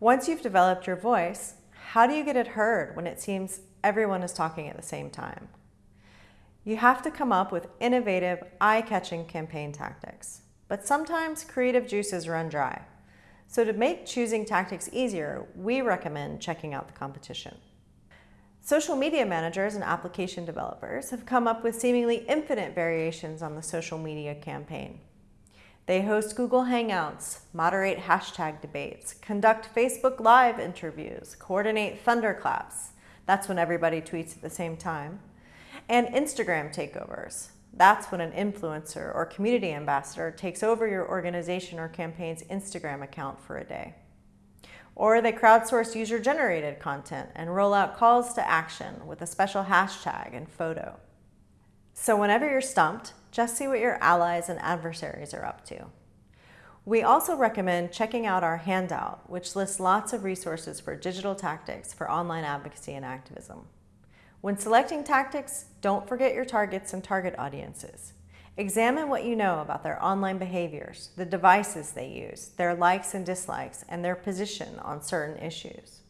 Once you've developed your voice, how do you get it heard when it seems everyone is talking at the same time? You have to come up with innovative, eye-catching campaign tactics. But sometimes creative juices run dry. So to make choosing tactics easier, we recommend checking out the competition. Social media managers and application developers have come up with seemingly infinite variations on the social media campaign. They host Google Hangouts, moderate hashtag debates, conduct Facebook Live interviews, coordinate thunderclaps, that's when everybody tweets at the same time, and Instagram takeovers. That's when an influencer or community ambassador takes over your organization or campaign's Instagram account for a day. Or they crowdsource user-generated content and roll out calls to action with a special hashtag and photo. So whenever you're stumped, just see what your allies and adversaries are up to. We also recommend checking out our handout, which lists lots of resources for digital tactics for online advocacy and activism. When selecting tactics, don't forget your targets and target audiences. Examine what you know about their online behaviors, the devices they use, their likes and dislikes, and their position on certain issues.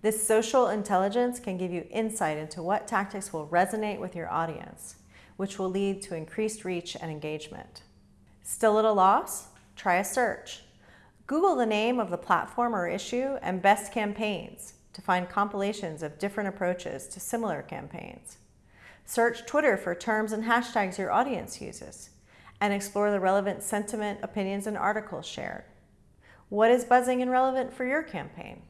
This social intelligence can give you insight into what tactics will resonate with your audience, which will lead to increased reach and engagement. Still at a loss? Try a search. Google the name of the platform or issue and best campaigns to find compilations of different approaches to similar campaigns. Search Twitter for terms and hashtags your audience uses, and explore the relevant sentiment, opinions, and articles shared. What is buzzing and relevant for your campaign?